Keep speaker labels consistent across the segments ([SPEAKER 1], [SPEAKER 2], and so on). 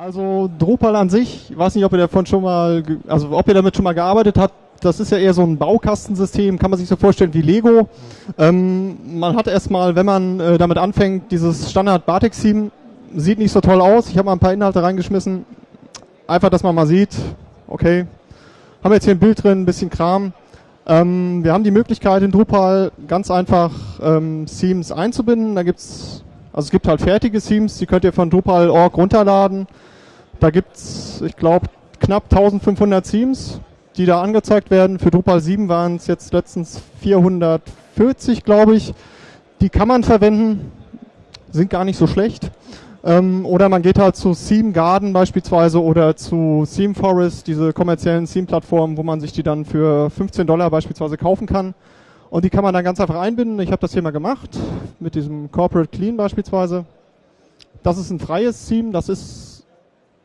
[SPEAKER 1] Also Drupal an sich, ich weiß nicht, ob ihr davon schon mal, also ob ihr damit schon mal gearbeitet habt, das ist ja eher so ein Baukastensystem, kann man sich so vorstellen wie Lego. Ähm, man hat erstmal, wenn man äh, damit anfängt, dieses Standard Batik-Theme, sieht nicht so toll aus. Ich habe mal ein paar Inhalte reingeschmissen. Einfach, dass man mal sieht, okay, haben wir jetzt hier ein Bild drin, ein bisschen Kram. Ähm, wir haben die Möglichkeit in Drupal ganz einfach ähm, Themes einzubinden. Da gibt's, also es gibt halt fertige Themes, die könnt ihr von Drupal.org runterladen. Da gibt's, ich glaube, knapp 1500 Themes die da angezeigt werden. Für Drupal 7 waren es jetzt letztens 440, glaube ich. Die kann man verwenden, sind gar nicht so schlecht. Ähm, oder man geht halt zu Theme Garden beispielsweise oder zu Theme Forest, diese kommerziellen Theme-Plattformen, wo man sich die dann für 15 Dollar beispielsweise kaufen kann. Und die kann man dann ganz einfach einbinden. Ich habe das hier mal gemacht mit diesem Corporate Clean beispielsweise. Das ist ein freies Theme, das ist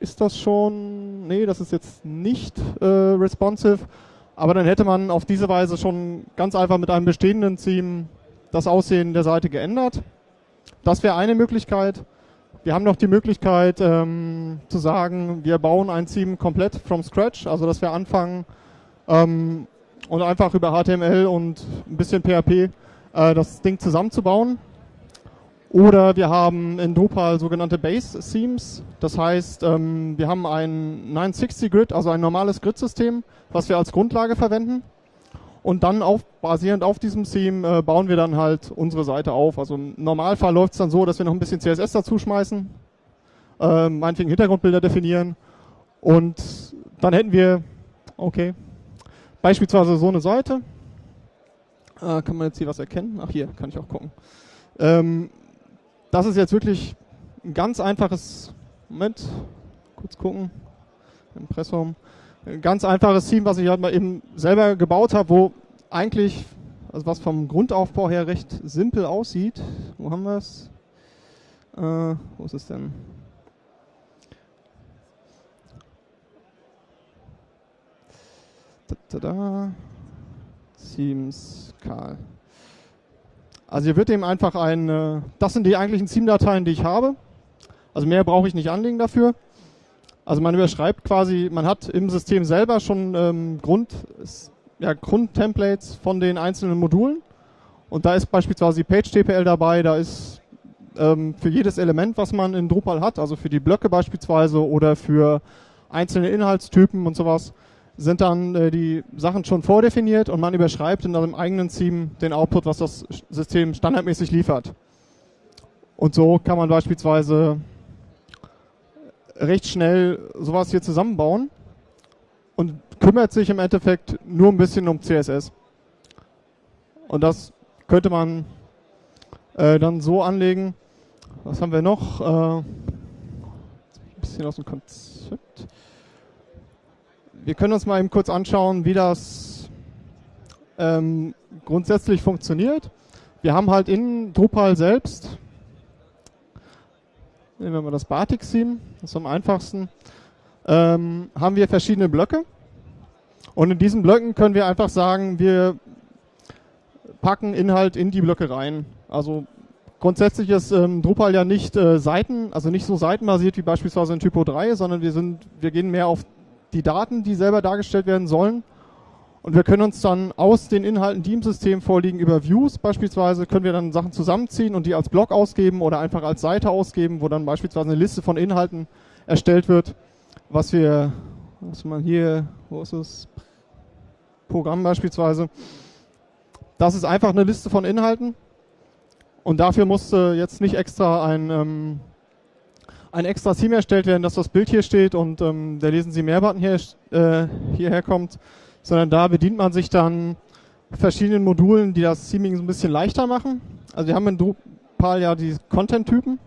[SPEAKER 1] ist das schon, nee, das ist jetzt nicht äh, responsive, aber dann hätte man auf diese Weise schon ganz einfach mit einem bestehenden Theme das Aussehen der Seite geändert. Das wäre eine Möglichkeit. Wir haben noch die Möglichkeit ähm, zu sagen, wir bauen ein Theme komplett from scratch, also dass wir anfangen ähm, und einfach über HTML und ein bisschen PHP äh, das Ding zusammenzubauen. Oder wir haben in Drupal sogenannte Base-Themes. Das heißt, ähm, wir haben ein 960-Grid, also ein normales Grid-System, was wir als Grundlage verwenden. Und dann auf, basierend auf diesem Theme äh, bauen wir dann halt unsere Seite auf. Also im Normalfall läuft es dann so, dass wir noch ein bisschen CSS dazu schmeißen, äh, meinetwegen Hintergrundbilder definieren. Und dann hätten wir, okay, beispielsweise so eine Seite. Äh, kann man jetzt hier was erkennen? Ach hier, kann ich auch gucken. Ähm, das ist jetzt wirklich ein ganz einfaches, Moment, kurz gucken, Impressum, ein ganz einfaches Team, was ich halt mal eben selber gebaut habe, wo eigentlich, also was vom Grundaufbau her recht simpel aussieht. Wo haben wir es? Äh, wo ist es denn? Da, da, da. Teams Karl. Also hier wird eben einfach ein, äh, das sind die eigentlichen Theme-Dateien, die ich habe. Also mehr brauche ich nicht anlegen dafür. Also man überschreibt quasi, man hat im System selber schon ähm, Grund, ja, Grundtemplates von den einzelnen Modulen. Und da ist beispielsweise die Page-TPL dabei, da ist ähm, für jedes Element, was man in Drupal hat, also für die Blöcke beispielsweise oder für einzelne Inhaltstypen und sowas, sind dann äh, die Sachen schon vordefiniert und man überschreibt in einem eigenen Theme den Output, was das System standardmäßig liefert. Und so kann man beispielsweise recht schnell sowas hier zusammenbauen und kümmert sich im Endeffekt nur ein bisschen um CSS. Und das könnte man äh, dann so anlegen. Was haben wir noch? Äh, ein bisschen aus dem Konzept. Wir können uns mal eben kurz anschauen, wie das ähm, grundsätzlich funktioniert. Wir haben halt in Drupal selbst, nehmen wir mal das Batik-Theme, das ist am einfachsten, ähm, haben wir verschiedene Blöcke. Und in diesen Blöcken können wir einfach sagen, wir packen Inhalt in die Blöcke rein. Also grundsätzlich ist ähm, Drupal ja nicht äh, Seiten, also nicht so seitenbasiert wie beispielsweise in Typo 3, sondern wir sind, wir gehen mehr auf die Daten, die selber dargestellt werden sollen. Und wir können uns dann aus den Inhalten, die im System vorliegen, über Views beispielsweise, können wir dann Sachen zusammenziehen und die als Blog ausgeben oder einfach als Seite ausgeben, wo dann beispielsweise eine Liste von Inhalten erstellt wird, was wir, was man hier, wo ist es? Programm beispielsweise. Das ist einfach eine Liste von Inhalten und dafür musste jetzt nicht extra ein ähm, ein extra Theme erstellt werden, dass das Bild hier steht und ähm, der Lesen Sie mehr-Button hier, äh, hierher kommt, sondern da bedient man sich dann verschiedenen Modulen, die das Theming so ein bisschen leichter machen. Also wir haben in Drupal ja die Content-Typen.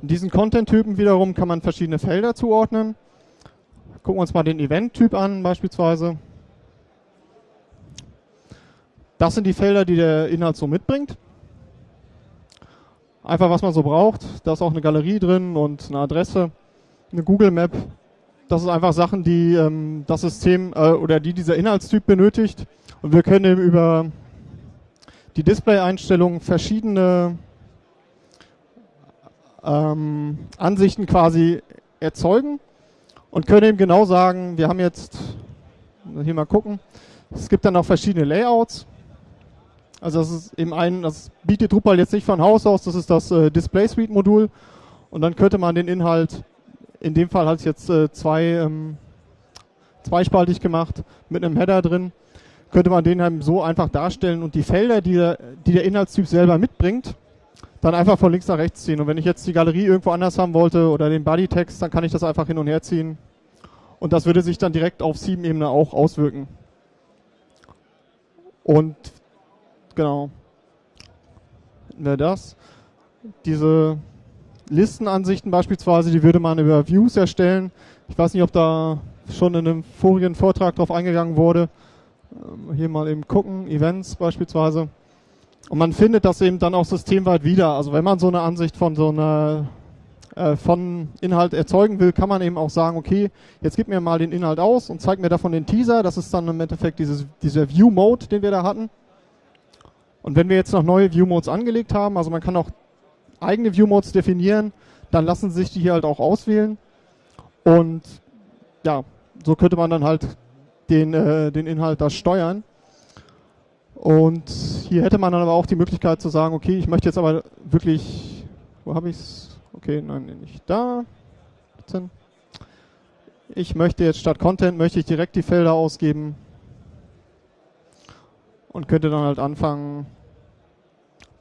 [SPEAKER 1] In diesen Content-Typen wiederum kann man verschiedene Felder zuordnen. Gucken wir uns mal den Event-Typ an beispielsweise. Das sind die Felder, die der Inhalt so mitbringt. Einfach was man so braucht. Da ist auch eine Galerie drin und eine Adresse, eine Google Map. Das ist einfach Sachen, die ähm, das System äh, oder die dieser Inhaltstyp benötigt. Und wir können eben über die Display-Einstellungen verschiedene ähm, Ansichten quasi erzeugen. und können eben genau sagen, wir haben jetzt, hier mal gucken, es gibt dann auch verschiedene Layouts. Also das ist eben ein, das bietet Drupal jetzt nicht von Haus aus, das ist das äh, Display Suite Modul. Und dann könnte man den Inhalt, in dem Fall hat es jetzt äh, zwei, ähm, zweispaltig gemacht, mit einem Header drin, könnte man den eben so einfach darstellen und die Felder, die der, die der Inhaltstyp selber mitbringt, dann einfach von links nach rechts ziehen. Und wenn ich jetzt die Galerie irgendwo anders haben wollte oder den Bodytext, dann kann ich das einfach hin und her ziehen. Und das würde sich dann direkt auf sieben Ebene auch auswirken. Und genau. Hätten wir das. Diese Listenansichten beispielsweise, die würde man über Views erstellen. Ich weiß nicht, ob da schon in einem vorigen Vortrag drauf eingegangen wurde. Ähm, hier mal eben gucken, Events beispielsweise. Und man findet das eben dann auch systemweit wieder. Also wenn man so eine Ansicht von so einer äh, von Inhalt erzeugen will, kann man eben auch sagen, okay, jetzt gib mir mal den Inhalt aus und zeig mir davon den Teaser. Das ist dann im Endeffekt dieses, dieser View-Mode, den wir da hatten. Und wenn wir jetzt noch neue View-Modes angelegt haben, also man kann auch eigene View-Modes definieren, dann lassen sich die hier halt auch auswählen. Und ja, so könnte man dann halt den, äh, den Inhalt da steuern. Und hier hätte man dann aber auch die Möglichkeit zu sagen, okay, ich möchte jetzt aber wirklich, wo habe ich es? Okay, nein, nicht da. Ich möchte jetzt statt Content, möchte ich direkt die Felder ausgeben und könnte dann halt anfangen,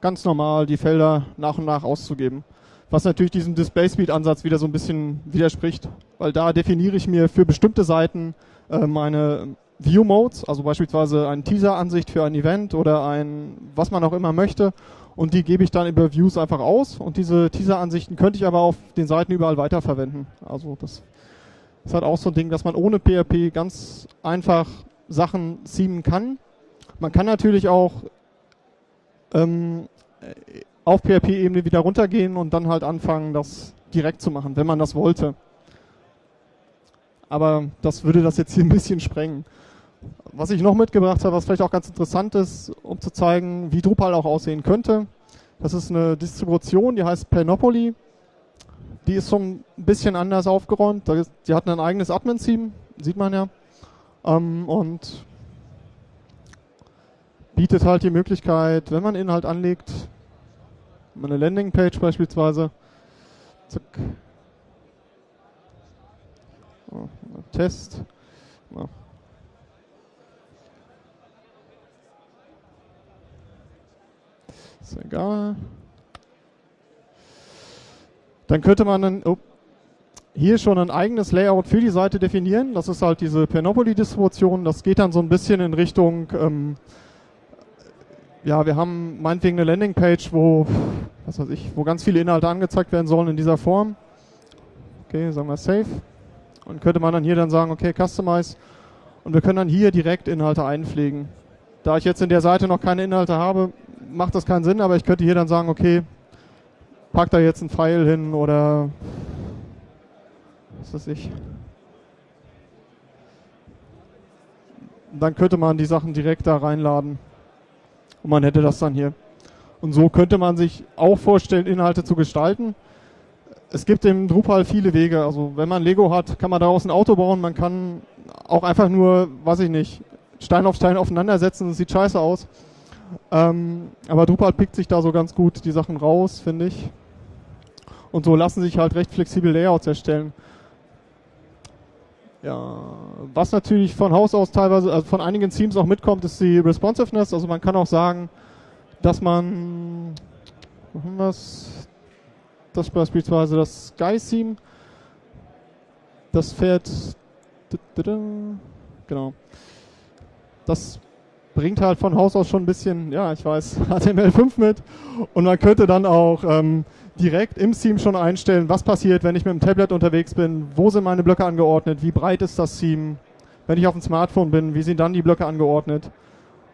[SPEAKER 1] ganz normal die Felder nach und nach auszugeben. Was natürlich diesem Display Speed Ansatz wieder so ein bisschen widerspricht, weil da definiere ich mir für bestimmte Seiten äh, meine View Modes, also beispielsweise eine Teaser-Ansicht für ein Event oder ein, was man auch immer möchte. Und die gebe ich dann über Views einfach aus. Und diese Teaser-Ansichten könnte ich aber auf den Seiten überall weiterverwenden. Also das ist halt auch so ein Ding, dass man ohne PHP ganz einfach Sachen seamen kann man kann natürlich auch ähm, auf PHP-Ebene wieder runtergehen und dann halt anfangen, das direkt zu machen, wenn man das wollte. Aber das würde das jetzt hier ein bisschen sprengen. Was ich noch mitgebracht habe, was vielleicht auch ganz interessant ist, um zu zeigen, wie Drupal auch aussehen könnte. Das ist eine Distribution, die heißt Panoply. Die ist schon ein bisschen anders aufgeräumt. Die hat ein eigenes Admin-Theme, sieht man ja. Ähm, und bietet halt die Möglichkeit, wenn man Inhalt anlegt, eine Landingpage beispielsweise, zack, oh, Test, ist egal. Dann könnte man dann oh, hier schon ein eigenes Layout für die Seite definieren. Das ist halt diese Panoply-Distribution. Das geht dann so ein bisschen in Richtung ähm, ja, wir haben meinetwegen eine Landingpage, wo, was weiß ich, wo ganz viele Inhalte angezeigt werden sollen in dieser Form. Okay, sagen wir Save. Und könnte man dann hier dann sagen, okay, Customize. Und wir können dann hier direkt Inhalte einpflegen. Da ich jetzt in der Seite noch keine Inhalte habe, macht das keinen Sinn, aber ich könnte hier dann sagen, okay, pack da jetzt ein Pfeil hin oder was weiß ich. Dann könnte man die Sachen direkt da reinladen und man hätte das dann hier. Und so könnte man sich auch vorstellen, Inhalte zu gestalten. Es gibt im Drupal viele Wege. Also wenn man Lego hat, kann man daraus ein Auto bauen. Man kann auch einfach nur, weiß ich nicht, Stein auf Stein aufeinandersetzen. Das sieht scheiße aus. Ähm, aber Drupal pickt sich da so ganz gut die Sachen raus, finde ich. Und so lassen sich halt recht flexibel Layouts erstellen. Ja, was natürlich von Haus aus teilweise, also von einigen Teams auch mitkommt, ist die Responsiveness. Also man kann auch sagen, dass man, wir das, beispielsweise das Sky-Theme, das fährt, genau, das bringt halt von Haus aus schon ein bisschen, ja, ich weiß, HTML5 mit. Und man könnte dann auch ähm, direkt im Theme schon einstellen, was passiert, wenn ich mit dem Tablet unterwegs bin, wo sind meine Blöcke angeordnet, wie breit ist das Theme, wenn ich auf dem Smartphone bin, wie sind dann die Blöcke angeordnet.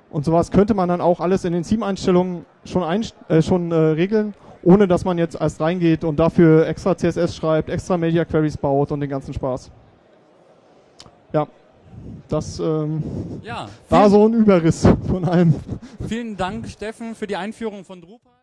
[SPEAKER 1] Und sowas könnte man dann auch alles in den Theme-Einstellungen schon, einst äh, schon äh, regeln, ohne dass man jetzt erst reingeht und dafür extra CSS schreibt, extra Media Queries baut und den ganzen Spaß. Ja, das ähm, ja, war so ein Überriss von allem.
[SPEAKER 2] Vielen Dank, Steffen, für die Einführung von Drupal.